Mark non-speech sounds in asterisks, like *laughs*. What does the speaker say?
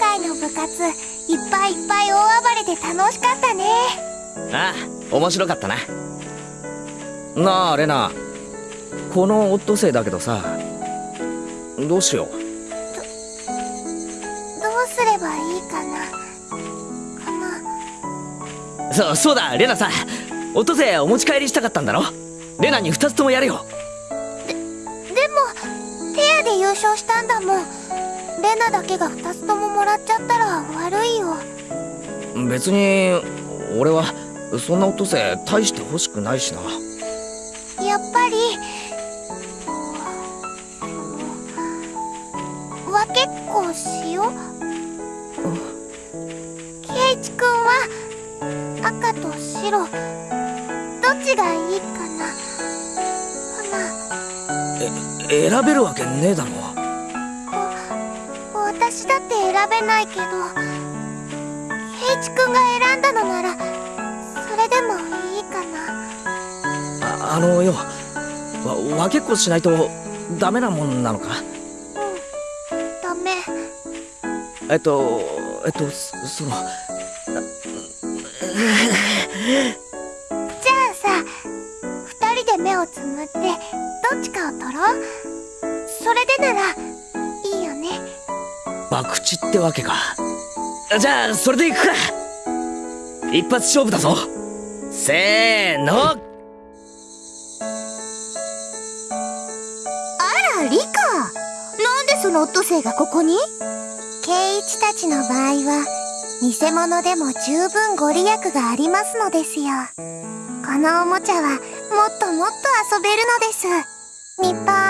会の部活いっぱいいっぱい大暴れで楽しかったね。ああ面白かったな。なあレナ。このオットセイだけどさどうしよう。どうすればいいかな。かなそうそうだレナさオットセイお持ち帰りしたかったんだろ。レナに2つともやるよ。でもペアで優勝したんだもんレナだけが2つとももらっちゃったら悪いよ。別に俺はそんなオットセイ大して欲しくないしな。やっぱり分けっこしよう。ケイチくんは赤と白。どっちがいいかな。かな。選べるわけねえだろ私だって選べないけどケイチくんが選んだのならそれでもいいかな。ああのよわ分けっこしないとダメなもんなのか？うん。ダメ。えっとえっとそその *laughs* じゃあさ二人で目をつむってどっちかを取ろう。それでなら博打ってわけか。じゃあそれでいくか。一発勝負だぞ。せーの。あらリカ。なんでそのオットセイがここに？ケイチたちの場合は偽物でも十分ご利益がありますのですよ。このおもちゃはもっともっと遊べるのです。みっぱ